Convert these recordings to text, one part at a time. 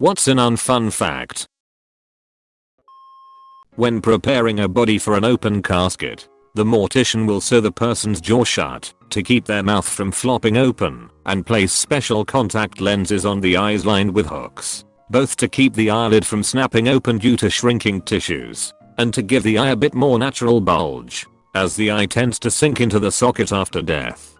What's an unfun fact? When preparing a body for an open casket, the mortician will sew the person's jaw shut to keep their mouth from flopping open and place special contact lenses on the eyes lined with hooks, both to keep the eyelid from snapping open due to shrinking tissues and to give the eye a bit more natural bulge as the eye tends to sink into the socket after death.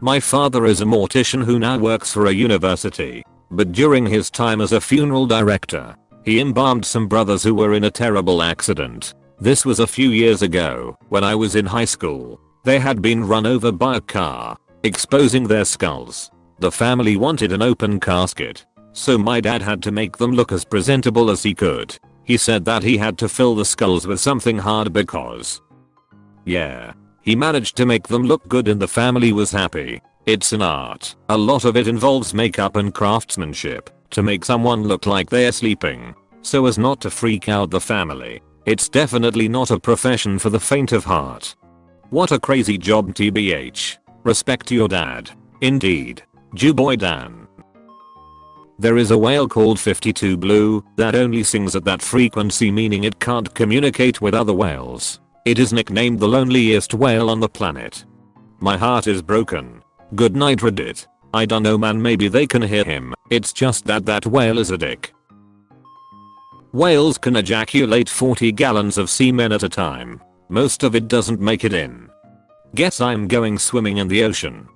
My father is a mortician who now works for a university, but during his time as a funeral director, he embalmed some brothers who were in a terrible accident. This was a few years ago, when I was in high school. They had been run over by a car, exposing their skulls. The family wanted an open casket, so my dad had to make them look as presentable as he could. He said that he had to fill the skulls with something hard because... Yeah. He managed to make them look good and the family was happy. It's an art. A lot of it involves makeup and craftsmanship to make someone look like they're sleeping, so as not to freak out the family. It's definitely not a profession for the faint of heart. What a crazy job tbh. Respect your dad. Indeed. Jewboy Dan. There is a whale called 52 Blue that only sings at that frequency meaning it can't communicate with other whales. It is nicknamed the loneliest whale on the planet. My heart is broken. Good night Reddit. I dunno man maybe they can hear him, it's just that that whale is a dick. Whales can ejaculate 40 gallons of semen at a time. Most of it doesn't make it in. Guess I'm going swimming in the ocean.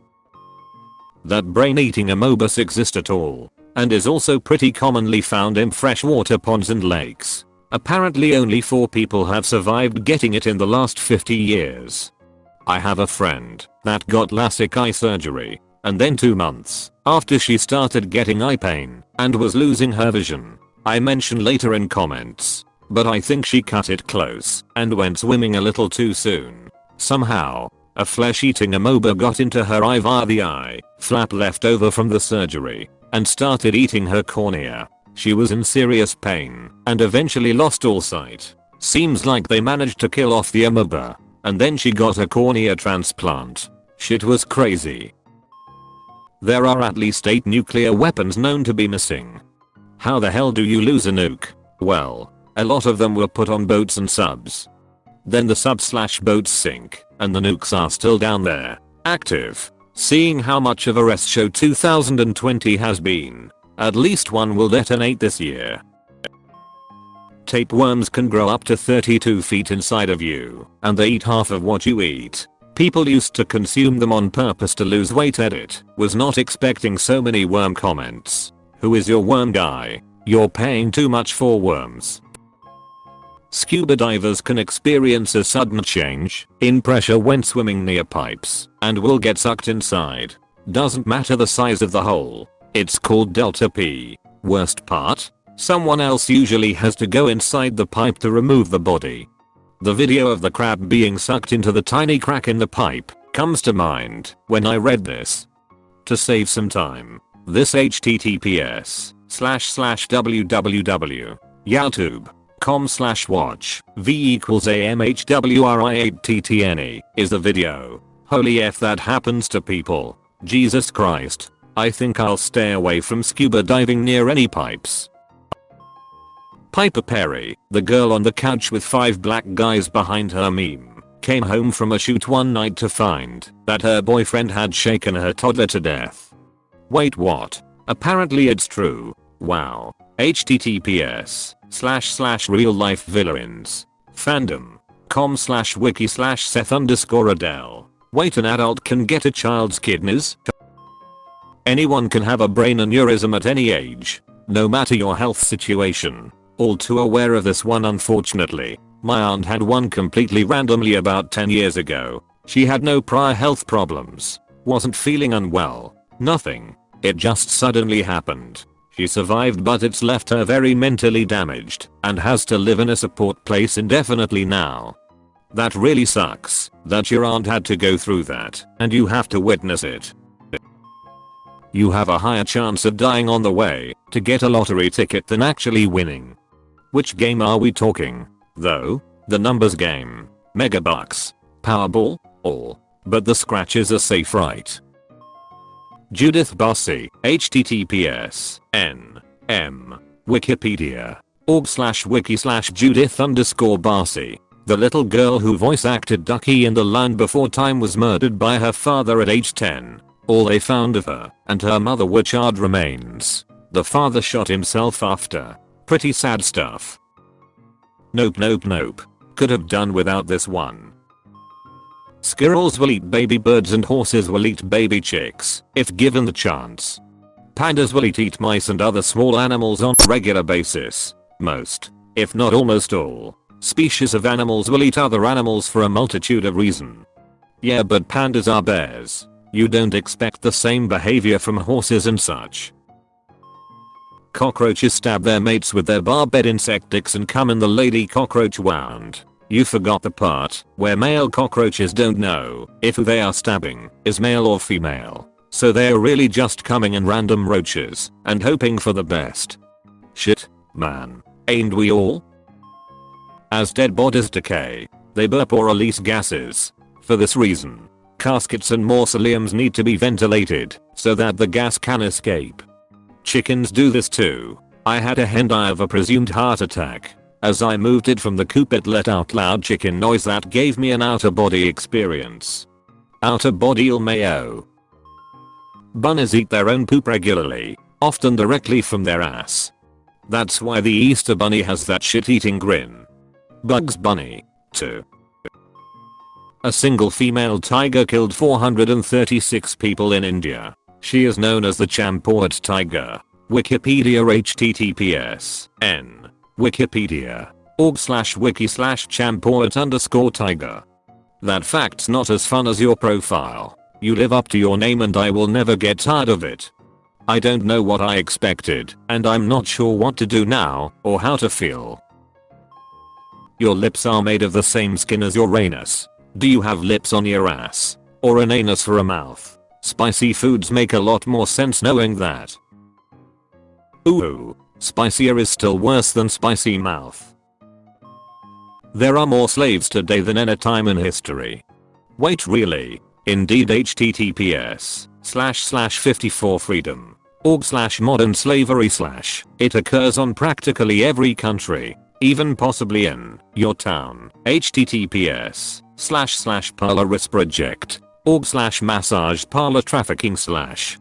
That brain-eating amoebas exist at all, and is also pretty commonly found in freshwater ponds and lakes. Apparently only 4 people have survived getting it in the last 50 years. I have a friend that got LASIK eye surgery, and then 2 months after she started getting eye pain and was losing her vision, I mention later in comments. But I think she cut it close and went swimming a little too soon. Somehow, a flesh-eating amoeba got into her eye via the eye flap left over from the surgery and started eating her cornea. She was in serious pain and eventually lost all sight. Seems like they managed to kill off the amoeba and then she got a cornea transplant. Shit was crazy. There are at least 8 nuclear weapons known to be missing. How the hell do you lose a nuke? Well, a lot of them were put on boats and subs. Then the sub slash boats sink, and the nukes are still down there, active. Seeing how much of a rest show 2020 has been, at least one will detonate this year. Tapeworms can grow up to 32 feet inside of you, and they eat half of what you eat. People used to consume them on purpose to lose weight edit, was not expecting so many worm comments. Who is your worm guy? You're paying too much for worms. Scuba divers can experience a sudden change in pressure when swimming near pipes and will get sucked inside. Doesn't matter the size of the hole. It's called delta P. Worst part? Someone else usually has to go inside the pipe to remove the body. The video of the crab being sucked into the tiny crack in the pipe comes to mind when I read this. To save some time, this https slash slash www youtube.com slash watch v equals amhwri8ttne is the video. Holy f that happens to people. Jesus Christ. I think I'll stay away from scuba diving near any pipes. Piper Perry, the girl on the couch with 5 black guys behind her meme, came home from a shoot one night to find that her boyfriend had shaken her toddler to death. Wait what? Apparently it's true. Wow. https slash slash real life villains. Fandom. com slash wiki slash seth underscore adele. Wait an adult can get a child's kidneys? Anyone can have a brain aneurysm at any age. No matter your health situation. All too aware of this one unfortunately. My aunt had one completely randomly about 10 years ago. She had no prior health problems. Wasn't feeling unwell. Nothing. It just suddenly happened. She survived but it's left her very mentally damaged and has to live in a support place indefinitely now. That really sucks that your aunt had to go through that and you have to witness it. You have a higher chance of dying on the way to get a lottery ticket than actually winning. Which game are we talking? Though, the numbers game, Megabucks, Powerball, all. But the scratches are safe right? Judith Barsi, https n m Wikipedia. Org slash wiki slash Judith underscore Barsi. The little girl who voice acted Ducky in The Land Before Time was murdered by her father at age 10. All they found of her and her mother were charred remains. The father shot himself after. Pretty sad stuff. Nope nope nope. Could have done without this one. Squirrels will eat baby birds and horses will eat baby chicks if given the chance. Pandas will eat eat mice and other small animals on a regular basis. Most, if not almost all, species of animals will eat other animals for a multitude of reason. Yeah but pandas are bears. You don't expect the same behavior from horses and such. Cockroaches stab their mates with their barbed insect dicks and come in the lady cockroach wound. You forgot the part where male cockroaches don't know if who they are stabbing is male or female. So they're really just coming in random roaches and hoping for the best. Shit, man. Ain't we all? As dead bodies decay, they burp or release gases. For this reason, caskets and mausoleums need to be ventilated so that the gas can escape. Chickens do this too. I had a hen die of a presumed heart attack. As I moved it from the coop it let out loud chicken noise that gave me an outer body experience. Outer body mayo. Bunnies eat their own poop regularly, often directly from their ass. That's why the Easter bunny has that shit eating grin. Bugs Bunny, too. A single female tiger killed 436 people in India. She is known as the Champawat tiger. Wikipedia https n wikipedia org slash wiki slash champawat underscore tiger. That fact's not as fun as your profile. You live up to your name and I will never get tired of it. I don't know what I expected, and I'm not sure what to do now, or how to feel. Your lips are made of the same skin as your anus. Do you have lips on your ass? Or an anus for a mouth? Spicy foods make a lot more sense knowing that. Ooh, spicier is still worse than spicy mouth. There are more slaves today than any time in history. Wait really? Indeed https slash slash 54 freedom org slash modern slavery slash. It occurs on practically every country, even possibly in your town. https slash slash parlor project org slash massage parlor trafficking slash.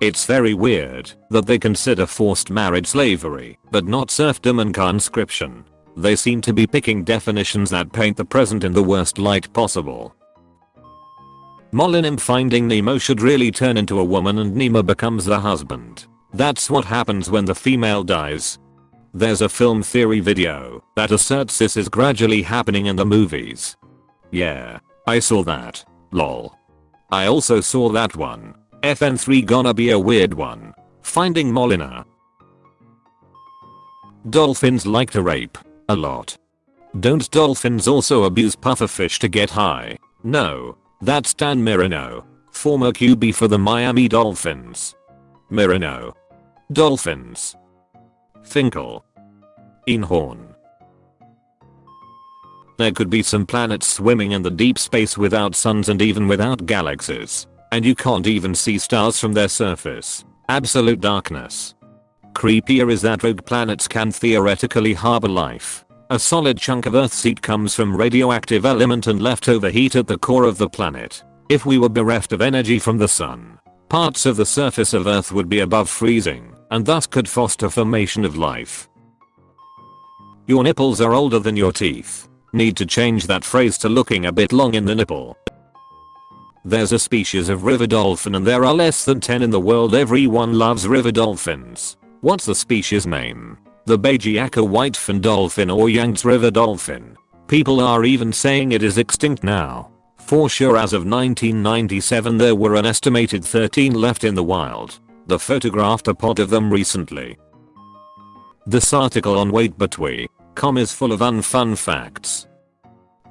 It's very weird that they consider forced marriage slavery, but not serfdom and conscription. They seem to be picking definitions that paint the present in the worst light possible. Molinim finding Nemo should really turn into a woman and Nemo becomes the husband. That's what happens when the female dies. There's a film theory video that asserts this is gradually happening in the movies. Yeah, I saw that. Lol. I also saw that one. FN3 gonna be a weird one. Finding Marlin. Dolphins like to rape. A lot. Don't dolphins also abuse pufferfish to get high? No, that's Dan Marino, former QB for the Miami Dolphins. Marino. Dolphins. Finkel. Einhorn. There could be some planets swimming in the deep space without suns and even without galaxies. And you can't even see stars from their surface. Absolute darkness. Creepier is that rogue planets can theoretically harbor life. A solid chunk of Earth's heat comes from radioactive element and leftover heat at the core of the planet. If we were bereft of energy from the sun, parts of the surface of Earth would be above freezing, and thus could foster formation of life. Your nipples are older than your teeth. Need to change that phrase to looking a bit long in the nipple. There's a species of river dolphin and there are less than 10 in the world everyone loves river dolphins. What's the species name? the Baiji aka whitefin dolphin or Yangtze River dolphin. People are even saying it is extinct now. For sure as of 1997 there were an estimated 13 left in the wild. The photographed a pod of them recently. This article on waitbutwhy.com is full of unfun facts.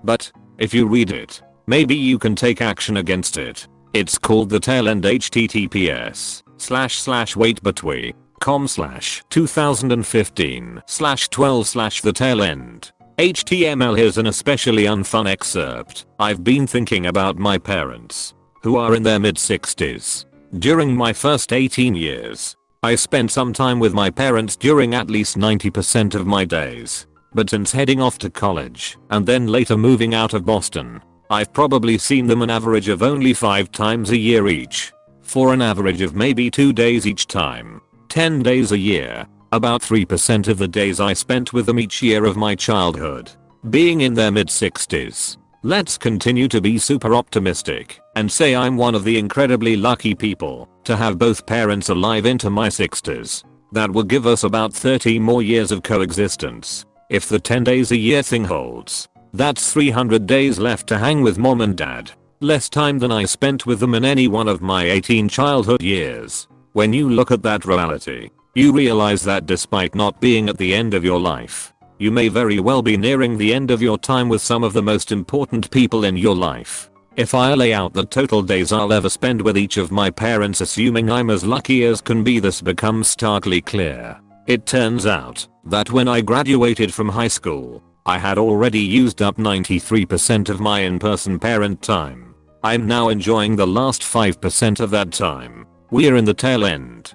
But, if you read it, maybe you can take action against it. It's called the tail end https slash slash waitbutwhy com slash 2015 slash 12 slash the tail end. HTML here's an especially unfun excerpt. I've been thinking about my parents, who are in their mid 60s. During my first 18 years, I spent some time with my parents during at least 90% of my days. But since heading off to college and then later moving out of Boston, I've probably seen them an average of only 5 times a year each. For an average of maybe 2 days each time. 10 days a year. About 3% of the days I spent with them each year of my childhood. Being in their mid 60s. Let's continue to be super optimistic and say I'm one of the incredibly lucky people to have both parents alive into my 60s. That will give us about 30 more years of coexistence. If the 10 days a year thing holds, that's 300 days left to hang with mom and dad. Less time than I spent with them in any one of my 18 childhood years. When you look at that reality, you realize that despite not being at the end of your life, you may very well be nearing the end of your time with some of the most important people in your life. If I lay out the total days I'll ever spend with each of my parents assuming I'm as lucky as can be this becomes starkly clear. It turns out that when I graduated from high school, I had already used up 93% of my in-person parent time. I'm now enjoying the last 5% of that time. We're in the tail end.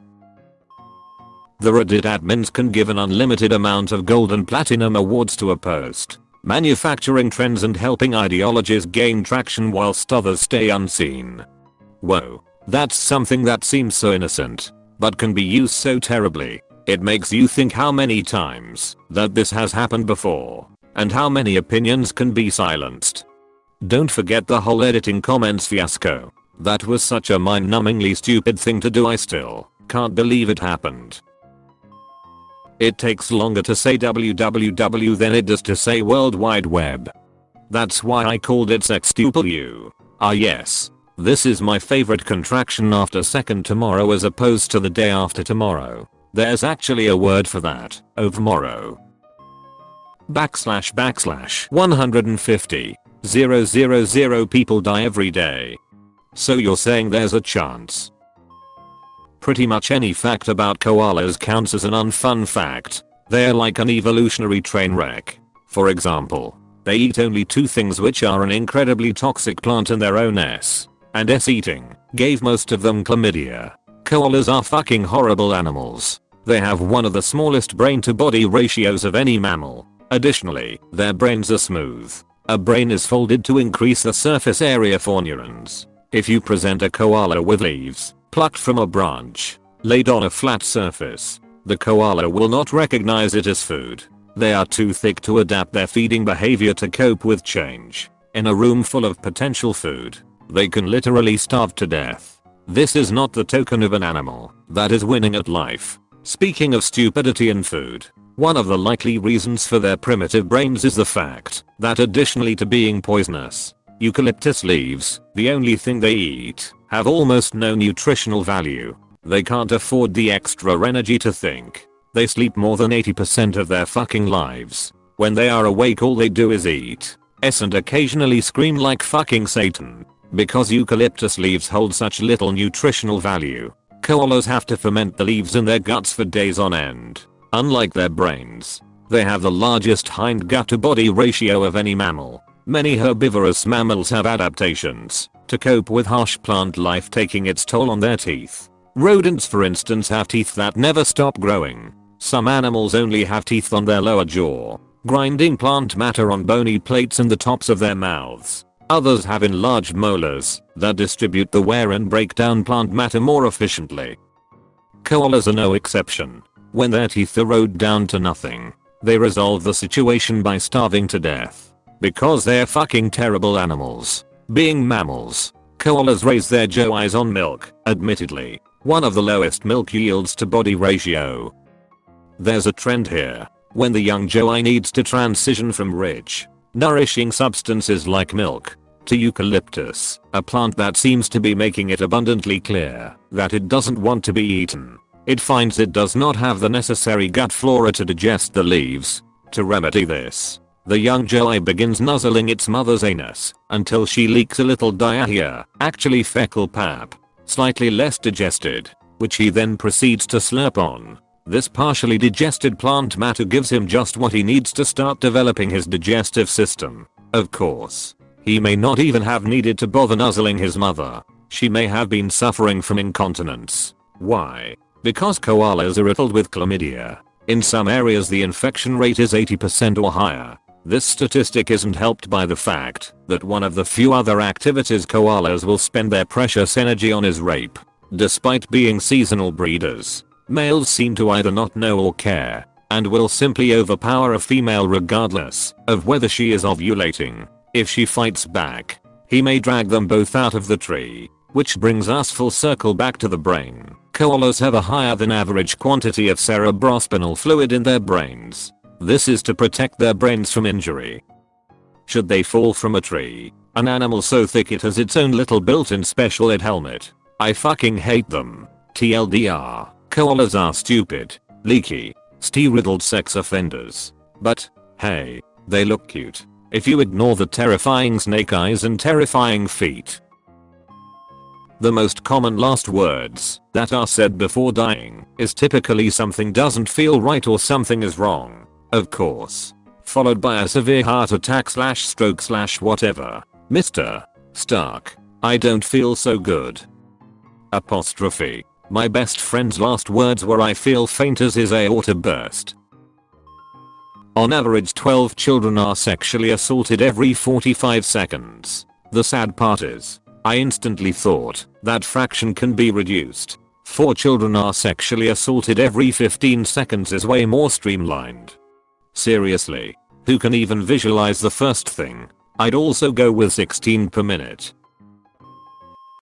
The Reddit admins can give an unlimited amount of gold and platinum awards to a post, manufacturing trends and helping ideologies gain traction whilst others stay unseen. Whoa, that's something that seems so innocent, but can be used so terribly. It makes you think how many times that this has happened before, and how many opinions can be silenced. Don't forget the whole editing comments fiasco. That was such a mind-numbingly stupid thing to do I still can't believe it happened. It takes longer to say www than it does to say World Wide Web. That's why I called it sextuple Ah yes. This is my favorite contraction after second tomorrow as opposed to the day after tomorrow. There's actually a word for that. Overmorrow. Backslash backslash 150. 000 people die every day. So you're saying there's a chance Pretty much any fact about koalas counts as an unfun fact. They're like an evolutionary train wreck. For example, they eat only two things which are an incredibly toxic plant in their own S. And S eating gave most of them chlamydia. Koalas are fucking horrible animals. They have one of the smallest brain to body ratios of any mammal. Additionally, their brains are smooth. A brain is folded to increase the surface area for neurons. If you present a koala with leaves, plucked from a branch, laid on a flat surface. The koala will not recognize it as food. They are too thick to adapt their feeding behavior to cope with change. In a room full of potential food, they can literally starve to death. This is not the token of an animal that is winning at life. Speaking of stupidity in food, one of the likely reasons for their primitive brains is the fact that additionally to being poisonous, eucalyptus leaves, the only thing they eat, have almost no nutritional value. They can't afford the extra energy to think. They sleep more than 80% of their fucking lives. When they are awake all they do is eat. S and occasionally scream like fucking satan. Because eucalyptus leaves hold such little nutritional value. Koalas have to ferment the leaves in their guts for days on end. Unlike their brains. They have the largest hind gut to body ratio of any mammal. Many herbivorous mammals have adaptations to cope with harsh plant life taking its toll on their teeth. Rodents for instance have teeth that never stop growing. Some animals only have teeth on their lower jaw, grinding plant matter on bony plates in the tops of their mouths. Others have enlarged molars that distribute the wear and break down plant matter more efficiently. Koalas are no exception. When their teeth erode down to nothing, they resolve the situation by starving to death. Because they're fucking terrible animals. Being mammals, koalas raise their joeys on milk, admittedly, one of the lowest milk yields to body ratio. There's a trend here. When the young joey needs to transition from rich, nourishing substances like milk to eucalyptus, a plant that seems to be making it abundantly clear that it doesn't want to be eaten. It finds it does not have the necessary gut flora to digest the leaves. To remedy this, the young joey begins nuzzling its mother's anus until she leaks a little diarrhea, actually fecal pap, slightly less digested, which he then proceeds to slurp on. This partially digested plant matter gives him just what he needs to start developing his digestive system. Of course, he may not even have needed to bother nuzzling his mother. She may have been suffering from incontinence. Why? Because koalas are riddled with chlamydia. In some areas the infection rate is 80% or higher. This statistic isn't helped by the fact that one of the few other activities koalas will spend their precious energy on is rape. Despite being seasonal breeders, males seem to either not know or care and will simply overpower a female regardless of whether she is ovulating. If she fights back, he may drag them both out of the tree. Which brings us full circle back to the brain. Koalas have a higher than average quantity of cerebrospinal fluid in their brains. This is to protect their brains from injury. Should they fall from a tree, an animal so thick it has its own little built-in special ed helmet. I fucking hate them. TLDR, koalas are stupid, leaky, stee-riddled sex offenders. But, hey, they look cute. If you ignore the terrifying snake eyes and terrifying feet. The most common last words that are said before dying is typically something doesn't feel right or something is wrong. Of course. Followed by a severe heart attack slash stroke slash whatever. Mr. Stark. I don't feel so good. Apostrophe. My best friend's last words were I feel faint as his aorta burst. On average 12 children are sexually assaulted every 45 seconds. The sad part is, I instantly thought that fraction can be reduced. 4 children are sexually assaulted every 15 seconds is way more streamlined. Seriously, who can even visualize the first thing? I'd also go with 16 per minute.